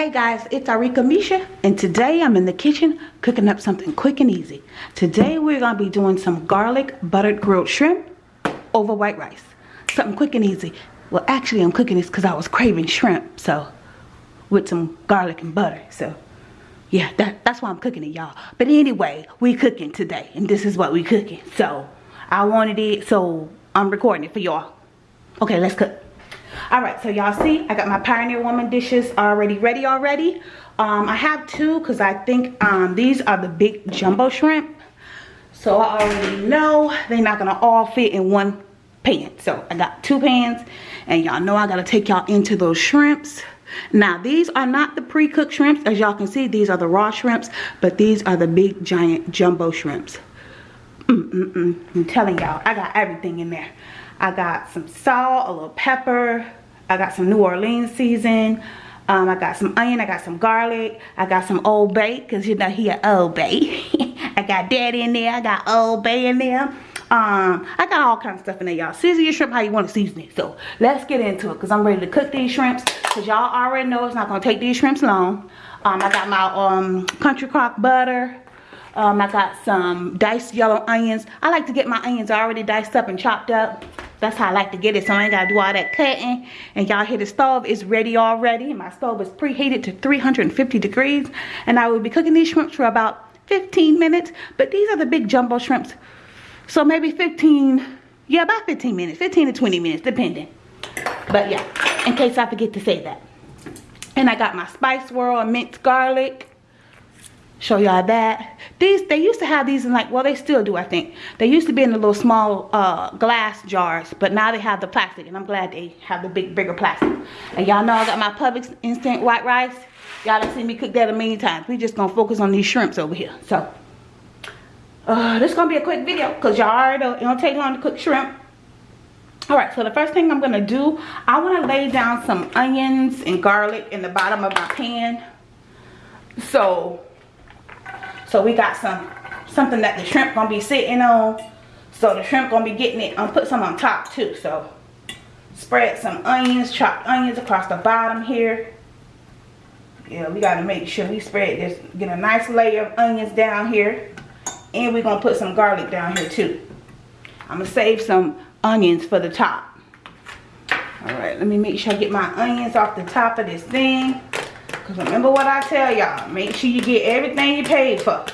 Hey guys, it's Arika Misha and today I'm in the kitchen cooking up something quick and easy. Today we're going to be doing some garlic buttered grilled shrimp over white rice. Something quick and easy. Well actually I'm cooking this because I was craving shrimp so with some garlic and butter so yeah that, that's why I'm cooking it y'all. But anyway we cooking today and this is what we cooking so I wanted it so I'm recording it for y'all. Okay let's cook all right so y'all see i got my pioneer woman dishes already ready already. Um, i have two because i think um, these are the big jumbo shrimp. So i already know they're not gonna all fit in one pan. So i got two pans and y'all know i gotta take y'all into those shrimps. Now these are not the pre-cooked shrimps. As y'all can see these are the raw shrimps but these are the big giant jumbo shrimps mm -mm -mm. i'm telling y'all i got everything in there I got some salt, a little pepper, I got some New Orleans season. Um, I got some onion, I got some garlic, I got some Old Bay, because you know he a Old Bay. I got that in there, I got Old Bay in there. Um, I got all kinds of stuff in there, y'all. Season your shrimp how you want to season it. So, let's get into it, because I'm ready to cook these shrimps. Because y'all already know it's not going to take these shrimps long. Um, I got my um, country crock butter. Um, I got some diced yellow onions. I like to get my onions already diced up and chopped up. That's how I like to get it. So I ain't got to do all that cutting. And y'all hear the stove is ready already. My stove is preheated to 350 degrees. And I will be cooking these shrimps for about 15 minutes. But these are the big jumbo shrimps. So maybe 15, yeah, about 15 minutes. 15 to 20 minutes, depending. But yeah, in case I forget to say that. And I got my Spice World minced garlic show y'all that. These they used to have these in like well they still do i think. They used to be in the little small uh, glass jars but now they have the plastic and i'm glad they have the big bigger plastic. And y'all know i got my publix instant white rice. Y'all have seen me cook that a million times. We just gonna focus on these shrimps over here. So uh, this is gonna be a quick video because y'all already know it don't take long to cook shrimp. All right so the first thing i'm gonna do i want to lay down some onions and garlic in the bottom of my pan. So so we got some something that the shrimp gonna be sitting on. So the shrimp gonna be getting it. I'm put some on top too. So spread some onions, chopped onions across the bottom here. Yeah, we gotta make sure we spread this, get a nice layer of onions down here. And we're gonna put some garlic down here too. I'm gonna save some onions for the top. All right, let me make sure I get my onions off the top of this thing. Because remember what I tell y'all. Make sure you get everything you paid for.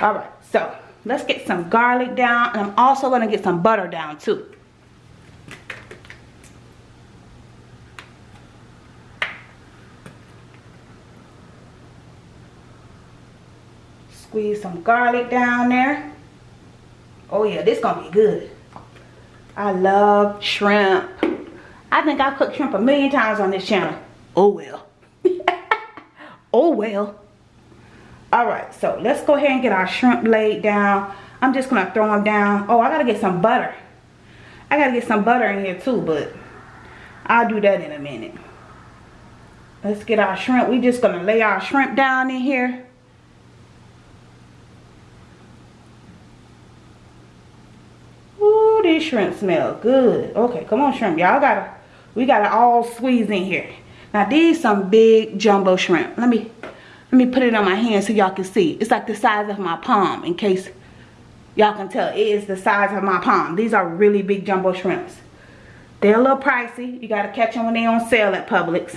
Alright, so let's get some garlic down. And I'm also going to get some butter down too. Squeeze some garlic down there. Oh yeah, this gonna be good. I love shrimp. I think I've cooked shrimp a million times on this channel. Oh well oh well. All right so let's go ahead and get our shrimp laid down. I'm just gonna throw them down. Oh i gotta get some butter. I gotta get some butter in here too but i'll do that in a minute. Let's get our shrimp. We just gonna lay our shrimp down in here. Ooh, these shrimp smell good. Okay come on shrimp. Y'all gotta we gotta all squeeze in here now these some big jumbo shrimp. Let me let me put it on my hand so y'all can see. It's like the size of my palm in case y'all can tell. It is the size of my palm. These are really big jumbo shrimps. They're a little pricey. You got to catch them when they're on sale at Publix.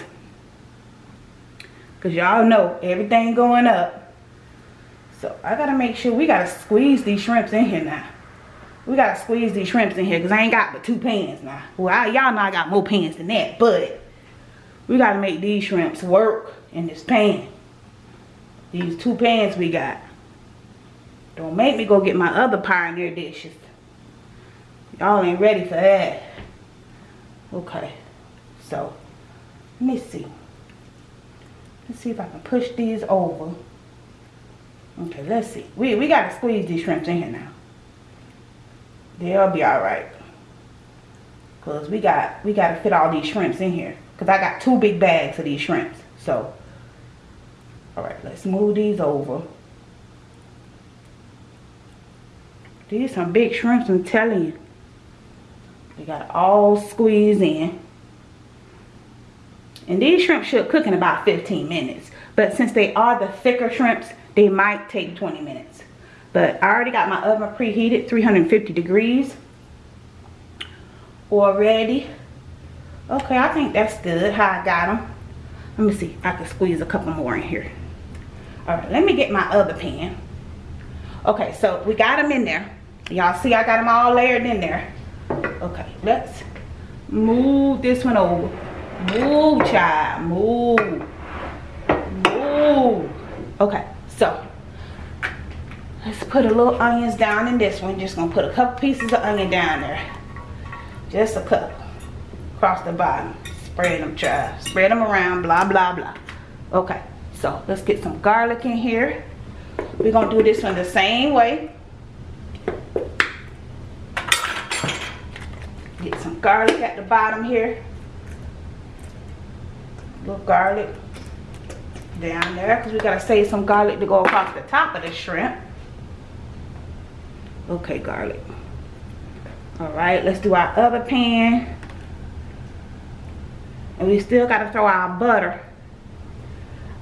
Because y'all know everything going up. So I got to make sure we got to squeeze these shrimps in here now. We got to squeeze these shrimps in here because I ain't got but two pans now. Well, y'all know I got more pans than that. But we got to make these shrimps work in this pan. These two pans we got. Don't make me go get my other Pioneer dishes. Y'all ain't ready for that. Okay. So, let me see. Let's see if I can push these over. Okay, let's see. We, we got to squeeze these shrimps in here now. They'll be alright. Because we got, we got to fit all these shrimps in here. Because I got two big bags of these shrimps. So, alright, let's move these over. These some big shrimps, I'm telling you. They got all squeezed in. And these shrimp should cook in about 15 minutes. But since they are the thicker shrimps, they might take 20 minutes. But I already got my oven preheated, 350 degrees already. Okay, I think that's good how I got them. Let me see, I can squeeze a couple more in here. All right, let me get my other pan. Okay, so we got them in there. Y'all see I got them all layered in there. Okay, let's move this one over. Move, child, move. Move. Okay, so let's put a little onions down in this one. Just gonna put a couple pieces of onion down there. Just a couple across the bottom. Spread them, child. Spread them around, blah, blah, blah. Okay, so let's get some garlic in here. We're gonna do this one the same way. Get some garlic at the bottom here. Little garlic down there because we gotta save some garlic to go across the top of the shrimp. Okay, garlic. All right, let's do our other pan. And we still got to throw our butter,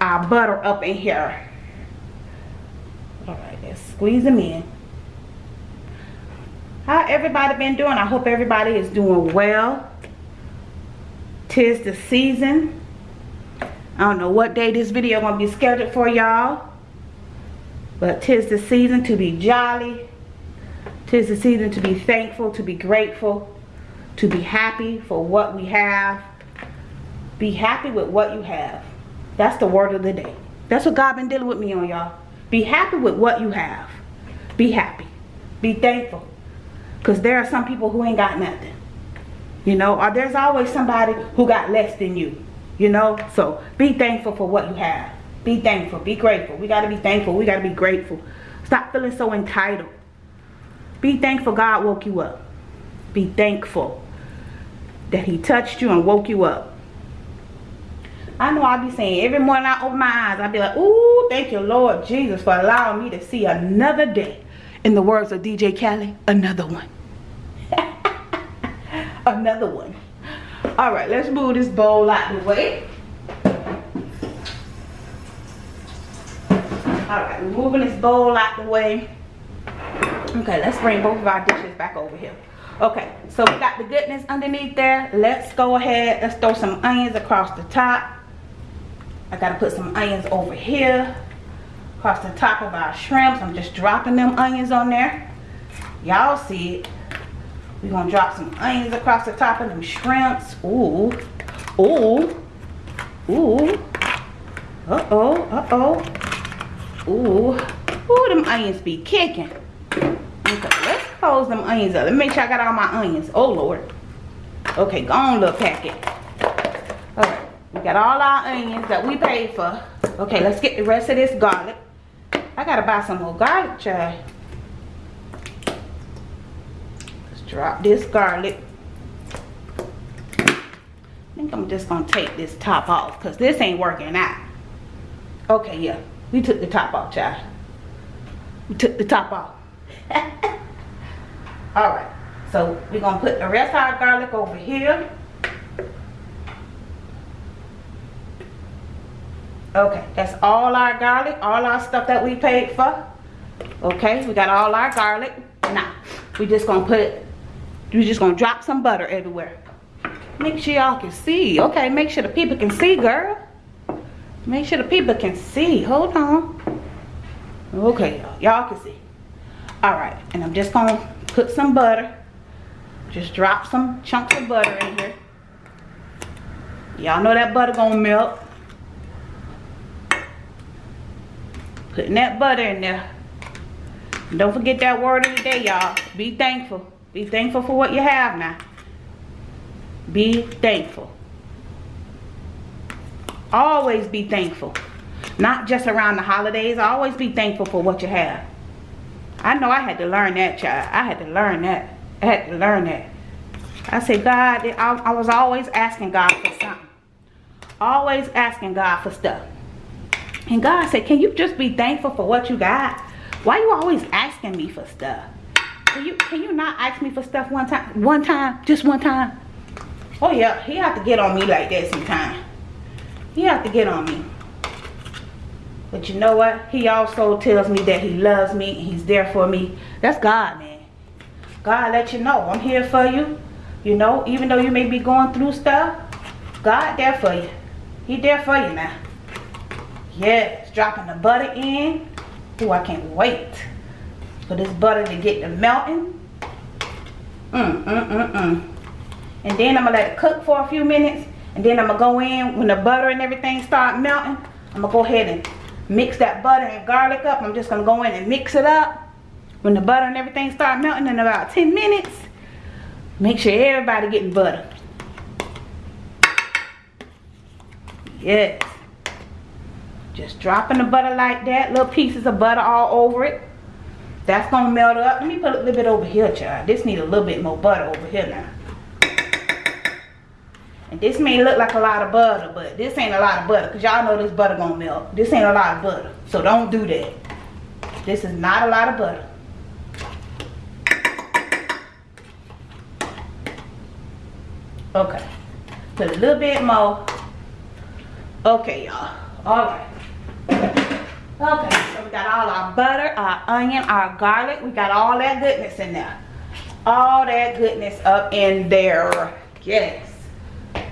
our butter up in here. All right, let's squeeze them in. How everybody been doing? I hope everybody is doing well. Tis the season. I don't know what day this video gonna be scheduled for y'all. But tis the season to be jolly. Tis the season to be thankful, to be grateful, to be happy for what we have be happy with what you have. That's the word of the day. That's what God been dealing with me on, y'all. Be happy with what you have. Be happy. Be thankful. Because there are some people who ain't got nothing. You know, or there's always somebody who got less than you. You know, so be thankful for what you have. Be thankful. Be grateful. We got to be thankful. We got to be grateful. Stop feeling so entitled. Be thankful God woke you up. Be thankful that he touched you and woke you up. I know I'll be saying every morning I open my eyes, I'll be like, ooh, thank you, Lord Jesus, for allowing me to see another day. In the words of DJ Khaled, another one. another one. All right, let's move this bowl out the way. All right, moving this bowl out the way. Okay, let's bring both of our dishes back over here. Okay, so we got the goodness underneath there. Let's go ahead. Let's throw some onions across the top. I gotta put some onions over here across the top of our shrimps. I'm just dropping them onions on there. Y'all see it. We're gonna drop some onions across the top of them shrimps. Ooh, ooh, ooh. Uh-oh, uh-oh. Ooh, ooh, them onions be kicking. Okay, let's close them onions up. Let me make sure I got all my onions. Oh, Lord. Okay, go on, little packet. We got all our onions that we paid for. Okay, let's get the rest of this garlic. I gotta buy some more garlic, child. Let's drop this garlic. I think I'm just gonna take this top off because this ain't working out. Okay, yeah. We took the top off, child. We took the top off. Alright. So we're gonna put the rest of our garlic over here. Okay, that's all our garlic, all our stuff that we paid for. Okay, we got all our garlic. Now, we just gonna put, we just gonna drop some butter everywhere. Make sure y'all can see. Okay, make sure the people can see, girl. Make sure the people can see. Hold on. Okay, y'all can see. All right, and I'm just gonna put some butter. Just drop some chunks of butter in here. Y'all know that butter gonna melt. Putting that butter in there. don't forget that word of the day, y'all. Be thankful. Be thankful for what you have now. Be thankful. Always be thankful. Not just around the holidays. Always be thankful for what you have. I know I had to learn that, child. I had to learn that. I had to learn that. I said, God, I, I was always asking God for something. Always asking God for stuff. And God said, can you just be thankful for what you got? Why you always asking me for stuff? Can you, can you not ask me for stuff one time? One time? Just one time? Oh yeah, he have to get on me like that sometime. he have to get on me. But you know what? He also tells me that he loves me and he's there for me. That's God, man. God let you know I'm here for you. You know, even though you may be going through stuff, God there for you. He there for you now. Yes, dropping the butter in. Oh, I can't wait for this butter to get to melting. Mm, mm, mm, mm. And then I'm to let it cook for a few minutes. And then I'm going to go in when the butter and everything start melting. I'm to go ahead and mix that butter and garlic up. I'm just going to go in and mix it up. When the butter and everything start melting in about 10 minutes, make sure everybody getting butter. Yes. Just dropping the butter like that. Little pieces of butter all over it. That's going to melt up. Let me put a little bit over here, child. This need a little bit more butter over here now. And this may look like a lot of butter, but this ain't a lot of butter. Because y'all know this butter going to melt. This ain't a lot of butter. So don't do that. This is not a lot of butter. Okay. Put a little bit more. Okay, y'all. Alright. Okay, so we got all our butter, our onion, our garlic. We got all that goodness in there. All that goodness up in there. Yes.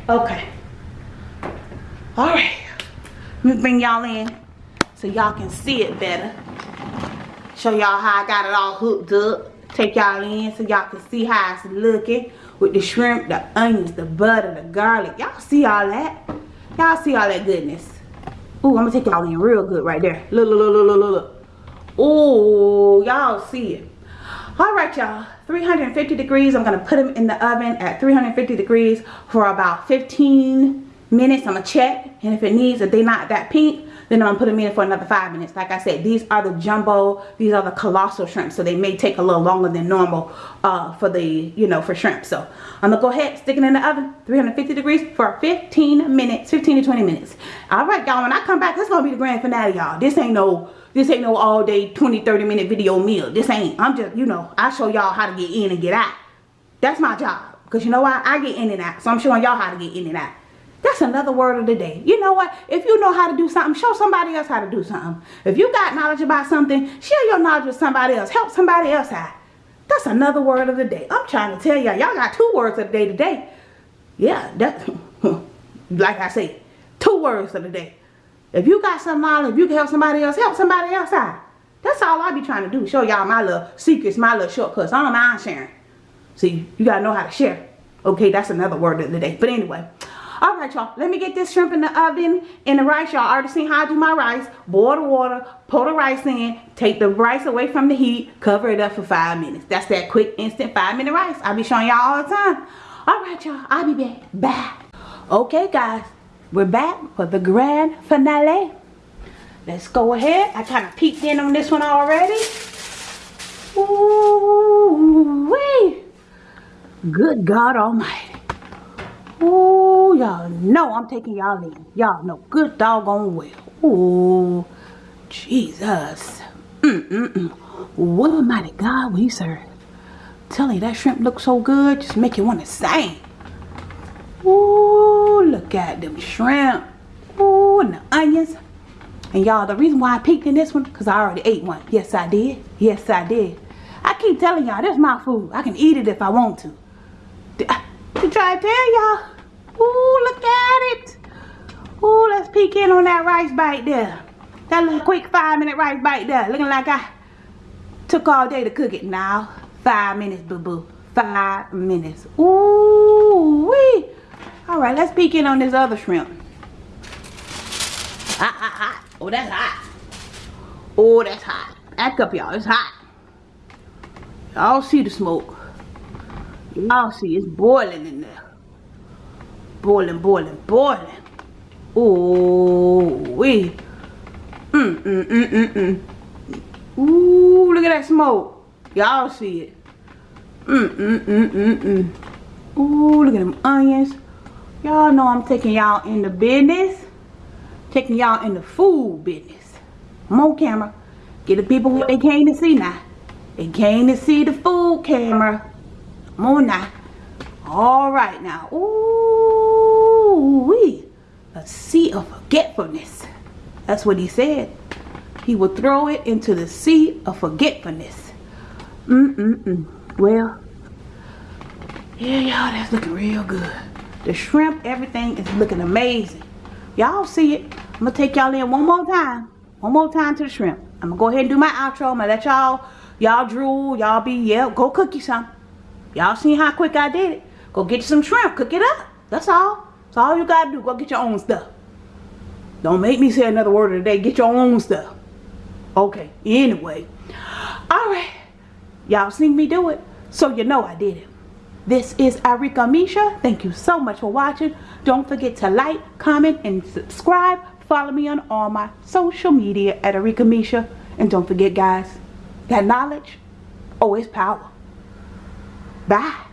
Okay. Alright. Let me bring y'all in so y'all can see it better. Show y'all how I got it all hooked up. Take y'all in so y'all can see how it's looking with the shrimp, the onions, the butter, the garlic. Y'all see all that? Y'all see all that goodness? Ooh, I'm gonna take y'all in real good right there. Look, look, look, look, look, look. Ooh, y'all see it. All right, y'all. 350 degrees. I'm gonna put them in the oven at 350 degrees for about 15 minutes. I'm gonna check, and if it needs, if they're not that pink, then I'm gonna them in for another five minutes. Like I said, these are the jumbo, these are the colossal shrimp. So they may take a little longer than normal uh, for the, you know, for shrimp. So I'm gonna go ahead, stick it in the oven, 350 degrees for 15 minutes, 15 to 20 minutes. All right, y'all, when I come back, this gonna be the grand finale, y'all. This ain't no, this ain't no all day 20, 30 minute video meal. This ain't, I'm just, you know, I show y'all how to get in and get out. That's my job. Because you know why? I get in and out. So I'm showing y'all how to get in and out. That's another word of the day. You know what? If you know how to do something, show somebody else how to do something. If you got knowledge about something, share your knowledge with somebody else. Help somebody else out. That's another word of the day. I'm trying to tell y'all, y'all got two words of the day today. Yeah, that, like I said, two words of the day. If you got some knowledge, if you can help somebody else, help somebody else out. That's all I be trying to do. Show y'all my little secrets, my little shortcuts. I don't mind sharing. See, you got to know how to share. Okay, that's another word of the day. But anyway, all right, y'all. Let me get this shrimp in the oven and the rice. Y'all already seen how I do my rice. Boil the water, pour the rice in, take the rice away from the heat, cover it up for five minutes. That's that quick, instant five-minute rice. I'll be showing y'all all the time. All right, y'all. I'll be back. Bye. Okay, guys. We're back for the grand finale. Let's go ahead. I kind of peeked in on this one already. Ooh, wee. Good God Almighty. Ooh, y'all know I'm taking y'all in. Y'all know good doggone well. Ooh, Jesus. Mm-mm-mm. What a mighty God we serve. Tell you that shrimp looks so good, just make you want to sing. Ooh, look at them shrimp. Ooh, and the onions. And y'all, the reason why I peeked in this one, because I already ate one. Yes, I did. Yes, I did. I keep telling y'all, this is my food. I can eat it if I want to to try to tell y'all. Ooh, look at it. Ooh, let's peek in on that rice bite there. That little quick five minute rice bite there. Looking like I took all day to cook it now. Five minutes, boo-boo. Five minutes. Ooh, wee. All right, let's peek in on this other shrimp. Hot, hot, hot. Oh, that's hot. Oh, that's hot. Back up, y'all. It's hot. Y'all see the smoke. Y'all see it's boiling in there. Boiling, boiling, boiling. Ooh, wee. Mm, mm, mm, mm, mm. Ooh, look at that smoke. Y'all see it. Mm, mm, mm, mm, mm. Ooh, look at them onions. Y'all know I'm taking y'all in the business. Taking y'all in the food business. Come on, camera. Get the people what they came to see now. They came to see the food camera. Come on now. All right now. Ooh. A sea of forgetfulness. That's what he said. He will throw it into the sea of forgetfulness. Mm-mm-mm. Well, yeah, y'all, that's looking real good. The shrimp, everything is looking amazing. Y'all see it. I'm going to take y'all in one more time. One more time to the shrimp. I'm going to go ahead and do my outro. I'm going to let y'all, y'all drool. Y'all be, yeah, go cook you some. Y'all seen how quick I did it. Go get you some shrimp. Cook it up. That's all. That's all you got to do. Go get your own stuff. Don't make me say another word today. Get your own stuff. Okay. Anyway. Alright. Y'all seen me do it. So you know I did it. This is Arika Misha. Thank you so much for watching. Don't forget to like, comment, and subscribe. Follow me on all my social media at Arika Misha. And don't forget guys, that knowledge, it's power. Bye.